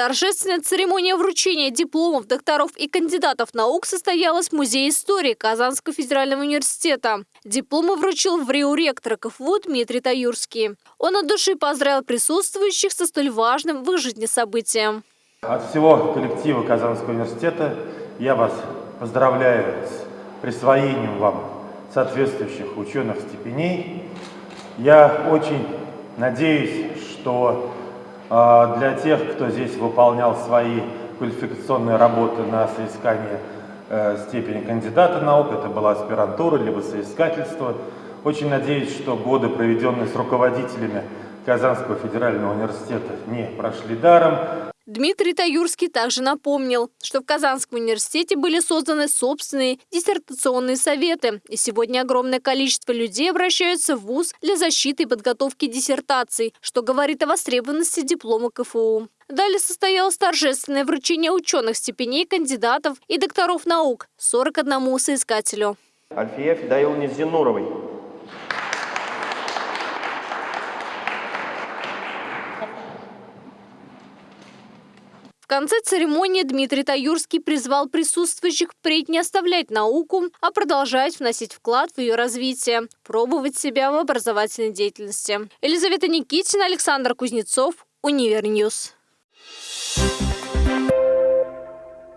Торжественная церемония вручения дипломов докторов и кандидатов наук состоялась в Музее истории Казанского федерального университета. Дипломы вручил в Рио ректор КФУ Дмитрий Таюрский. Он от души поздравил присутствующих со столь важным в их жизни событием. От всего коллектива Казанского университета я вас поздравляю с присвоением вам соответствующих ученых степеней. Я очень надеюсь, что для тех, кто здесь выполнял свои квалификационные работы на соискание э, степени кандидата наук, это была аспирантура, либо соискательство. Очень надеюсь, что годы, проведенные с руководителями Казанского федерального университета, не прошли даром. Дмитрий Таюрский также напомнил, что в Казанском университете были созданы собственные диссертационные советы, и сегодня огромное количество людей обращаются в ВУЗ для защиты и подготовки диссертаций, что говорит о востребованности диплома КФУ. Далее состоялось торжественное вручение ученых степеней кандидатов и докторов наук 41 соискателю. Альфия Федоиловне Зинуровой. Конце церемонии Дмитрий Таюрский призвал присутствующих впредь не оставлять науку, а продолжать вносить вклад в ее развитие, пробовать себя в образовательной деятельности. Елизавета Никитина, Александр Кузнецов, Univer News.